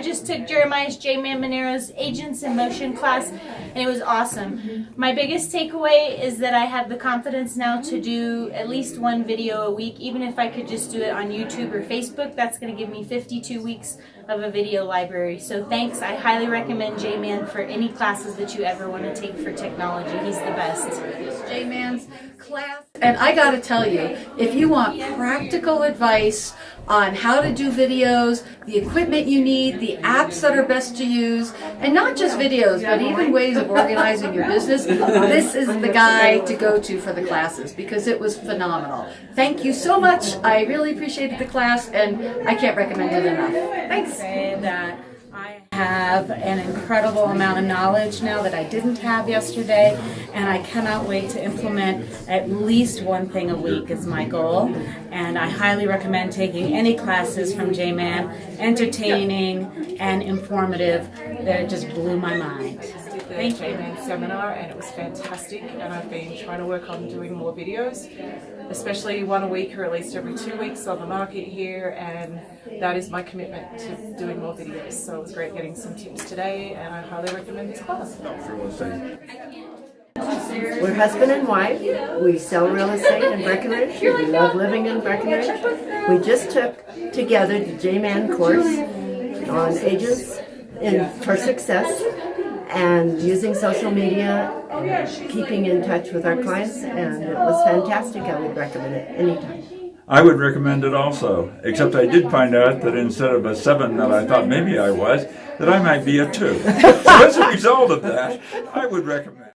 I just took Jeremiah's J Man Monero's Agents in Motion class, and it was awesome. My biggest takeaway is that I have the confidence now to do at least one video a week, even if I could just do it on YouTube or Facebook. That's going to give me 52 weeks of a video library. So thanks. I highly recommend J Man for any classes that you ever want to take for technology. He's the best. J-Man's class. And I got to tell you, if you want practical advice on how to do videos, the equipment you need, the apps that are best to use, and not just videos, but even ways of organizing your business, this is the guy to go to for the classes because it was phenomenal. Thank you so much. I really appreciated the class and I can't recommend it enough. Thanks. Uh, have an incredible amount of knowledge now that I didn't have yesterday, and I cannot wait to implement at least one thing a week is my goal. And I highly recommend taking any classes from J-Man, entertaining and informative. That just blew my mind. You. J-Man seminar and it was fantastic and I've been trying to work on doing more videos, especially one a week or at least every two weeks on the market here and that is my commitment to doing more videos. So it was great getting some tips today and I highly recommend this class. We're husband and wife. We sell real estate in Breckenridge. We love living in Breckenridge. We just took together the J-Man course on agents in, for success and using social media, and keeping in touch with our clients, and it was fantastic. I would recommend it anytime. I would recommend it also, except I did find out that instead of a seven that I thought maybe I was, that I might be a two. So as a result of that, I would recommend